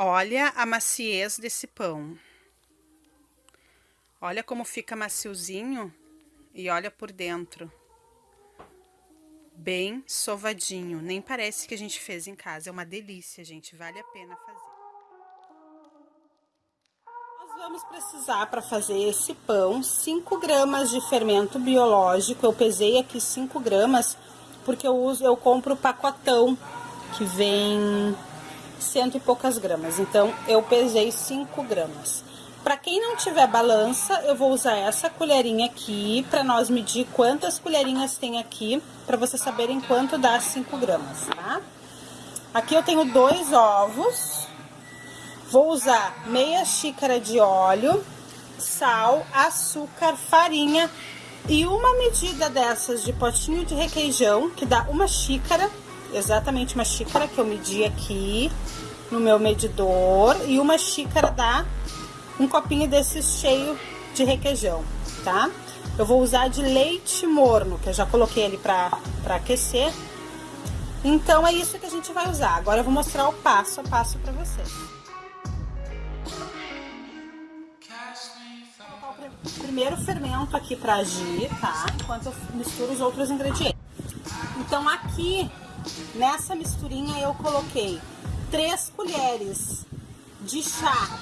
Olha a maciez desse pão. Olha como fica maciozinho e olha por dentro. Bem sovadinho, nem parece que a gente fez em casa. É uma delícia, gente, vale a pena fazer. Nós vamos precisar para fazer esse pão 5 gramas de fermento biológico. Eu pesei aqui 5 gramas porque eu uso, eu compro o pacotão que vem cento e poucas gramas. Então, eu pesei 5 gramas. Para quem não tiver balança, eu vou usar essa colherinha aqui para nós medir quantas colherinhas tem aqui, para vocês saberem quanto dá 5 gramas, tá? Aqui eu tenho dois ovos, vou usar meia xícara de óleo, sal, açúcar, farinha e uma medida dessas de potinho de requeijão, que dá uma xícara, exatamente uma xícara que eu medi aqui no meu medidor, e uma xícara dá um copinho desse cheio de requeijão, tá? Eu vou usar de leite morno, que eu já coloquei ele pra aquecer. Então, é isso que a gente vai usar. Agora eu vou mostrar o passo a passo pra vocês. Primeiro fermento aqui pra agir, tá? Enquanto eu misturo os outros ingredientes. Então, aqui, nessa misturinha, eu coloquei 3 colheres de chá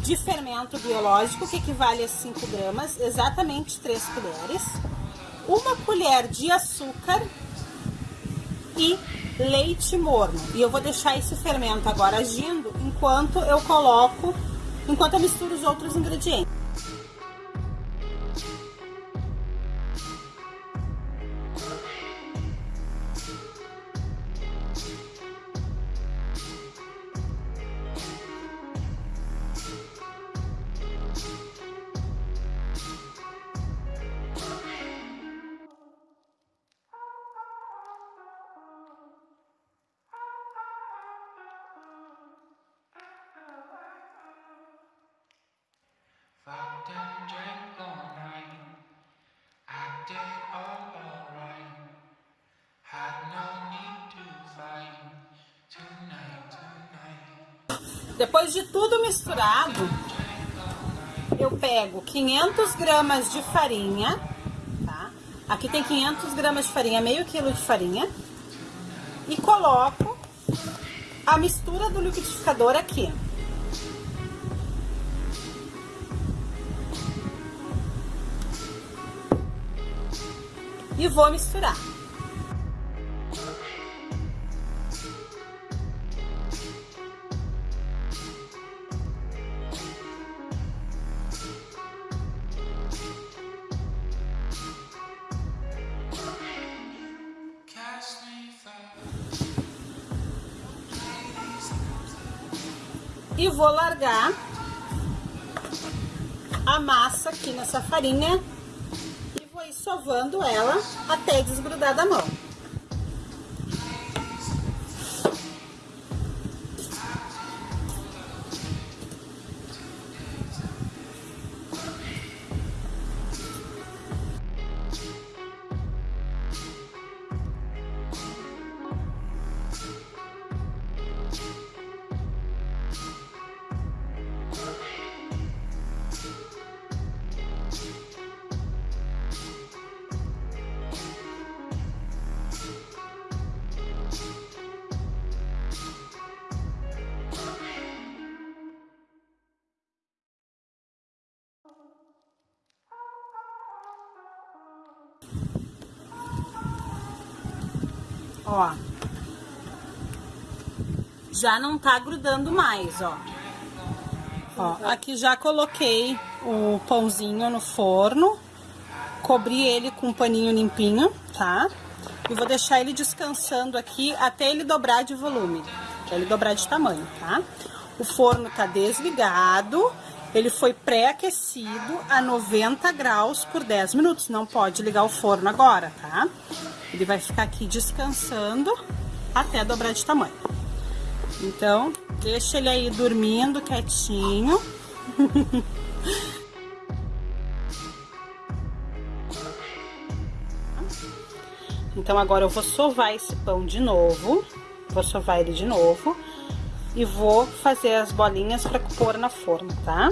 de fermento biológico, que equivale a 5 gramas, exatamente 3 colheres, uma colher de açúcar e leite morno. E eu vou deixar esse fermento agora agindo enquanto eu coloco, enquanto eu misturo os outros ingredientes. Depois de tudo misturado, eu pego 500 gramas de farinha, tá? Aqui tem 500 gramas de farinha, meio quilo de farinha. E coloco a mistura do liquidificador aqui. e vou misturar. E vou largar a massa aqui nessa farinha sovando ela até desgrudar da mão. Ó. Já não tá grudando mais, ó. Ó, aqui já coloquei o pãozinho no forno. Cobri ele com um paninho limpinho, tá? E vou deixar ele descansando aqui até ele dobrar de volume. Até ele dobrar de tamanho, tá? O forno tá desligado. Ele foi pré-aquecido a 90 graus por 10 minutos. Não pode ligar o forno agora, tá? Ele vai ficar aqui descansando até dobrar de tamanho. Então, deixa ele aí dormindo quietinho. então, agora eu vou sovar esse pão de novo. Vou sovar ele de novo. e vou fazer as bolinhas para pôr na forma, tá?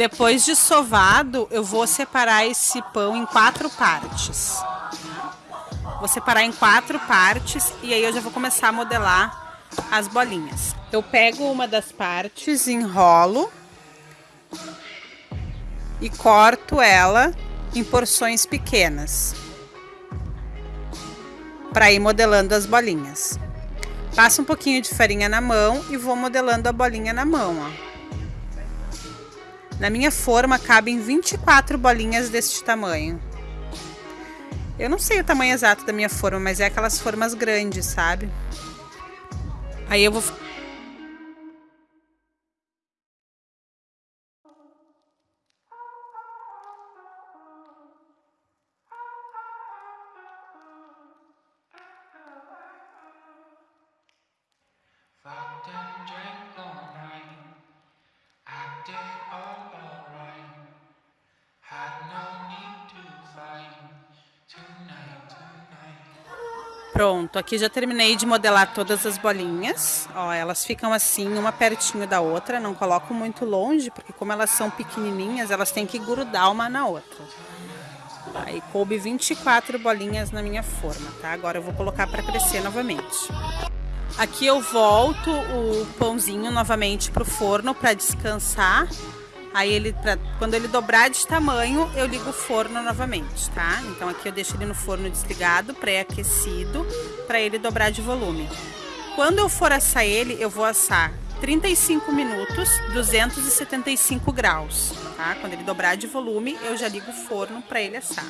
Depois de sovado, eu vou separar esse pão em quatro partes. Vou separar em quatro partes e aí eu já vou começar a modelar as bolinhas. Eu pego uma das partes, enrolo e corto ela em porções pequenas para ir modelando as bolinhas. Passo um pouquinho de farinha na mão e vou modelando a bolinha na mão, ó. Na minha forma cabem 24 bolinhas deste tamanho. Eu não sei o tamanho exato da minha forma, mas é aquelas formas grandes, sabe? Aí eu vou Pronto, aqui já terminei de modelar todas as bolinhas. Ó, elas ficam assim, uma pertinho da outra. Não coloco muito longe, porque como elas são pequenininhas, elas têm que grudar uma na outra. Aí coube 24 bolinhas na minha forma, tá? Agora eu vou colocar para crescer novamente. Aqui eu volto o pãozinho novamente pro forno para descansar Aí ele, pra, quando ele dobrar de tamanho, eu ligo o forno novamente, tá? Então aqui eu deixo ele no forno desligado, pré-aquecido, para ele dobrar de volume. Quando eu for assar ele, eu vou assar 35 minutos, 275 graus, tá? Quando ele dobrar de volume, eu já ligo o forno para ele assar.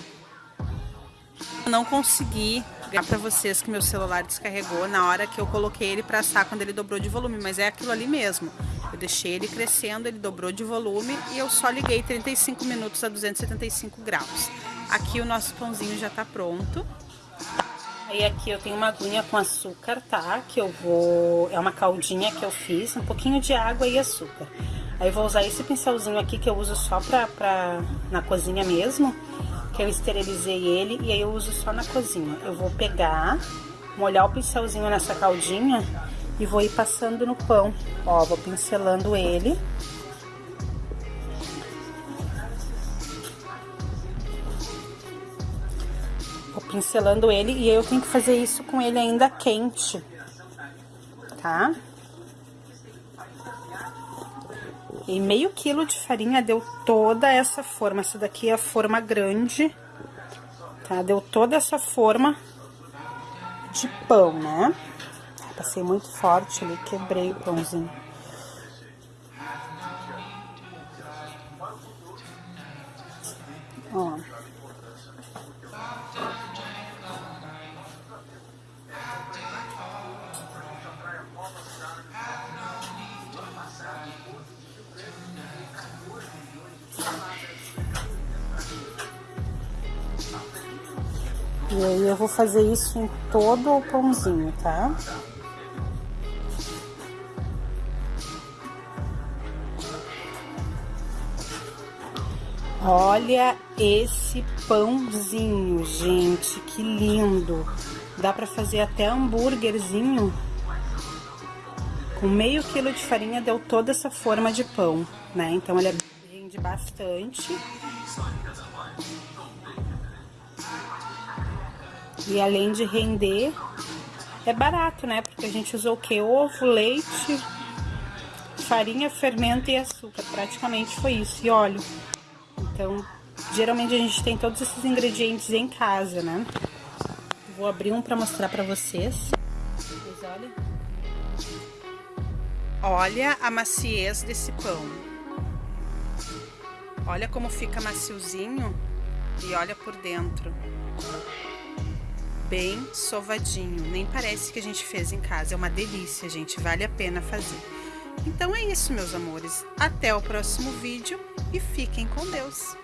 Eu não consegui ligar para vocês que meu celular descarregou na hora que eu coloquei ele para assar quando ele dobrou de volume, mas é aquilo ali mesmo. Deixei ele crescendo, ele dobrou de volume e eu só liguei 35 minutos a 275 graus. Aqui o nosso pãozinho já tá pronto. Aí aqui eu tenho uma aguinha com açúcar, tá? Que eu vou... É uma caldinha que eu fiz, um pouquinho de água e açúcar. Aí eu vou usar esse pincelzinho aqui que eu uso só pra, pra... na cozinha mesmo. Que eu esterilizei ele e aí eu uso só na cozinha. Eu vou pegar, molhar o pincelzinho nessa caldinha e vou ir passando no pão. Ó, vou pincelando ele. Vou pincelando ele e eu tenho que fazer isso com ele ainda quente, tá? E meio quilo de farinha deu toda essa forma. Essa daqui é a forma grande, tá? Deu toda essa forma de pão, né? Passei muito forte ali, quebrei o pãozinho. Ó. E aí eu vou fazer isso em todo o pãozinho, tá? Olha esse pãozinho, gente, que lindo. Dá pra fazer até hambúrguerzinho. Com meio quilo de farinha deu toda essa forma de pão, né? Então ele rende bastante. E além de render, é barato, né? Porque a gente usou o que? Ovo, leite, farinha, fermento e açúcar. Praticamente foi isso. E óleo. Então, geralmente a gente tem todos esses ingredientes em casa, né? Vou abrir um pra mostrar pra vocês. Vocês olhem. Olha a maciez desse pão. Olha como fica maciozinho e olha por dentro. Bem sovadinho, nem parece que a gente fez em casa. É uma delícia, gente, vale a pena fazer. Então é isso, meus amores. Até o próximo vídeo e fiquem com Deus.